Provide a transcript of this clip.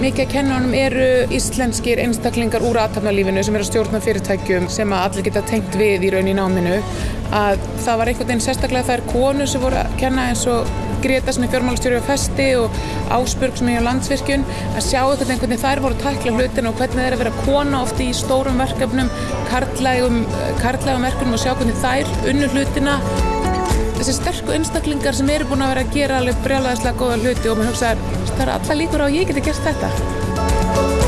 Mikið að kennunum eru íslenskir einstaklingar úr aðtapnalífinu sem eru að stjórna fyrirtækjum sem að allir geta tengt við í raun í náminu. Að það var einhvern veginn sérstaklega þær konu sem voru að kenna eins og Greta sem er fjármálastjóri á festi og Ásbjörg sem er á landsvirkjun að sjá einhvern veginn þær voru að takla hlutin og hvernig er að vera kona ofti í stórum verkefnum, karlægum, karlægum verkefnum og sjá hvernig þær unnu hlutina þessi sterku einstaklingar sem eru búin að vera að gera alveg brjálæðislega góða hluti og maður hugsaður það er alla líkur á að ég geti gert þetta